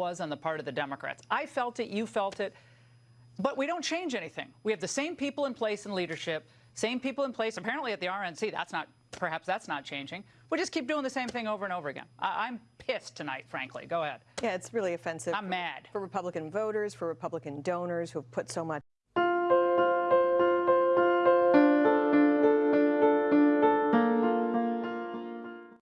was on the part of the Democrats. I felt it, you felt it, but we don't change anything. We have the same people in place in leadership, same people in place apparently at the RNC. That's not, perhaps that's not changing. We just keep doing the same thing over and over again. I'm pissed tonight, frankly. Go ahead. Yeah, it's really offensive. I'm for- mad. For Republican voters, for Republican donors who have put so much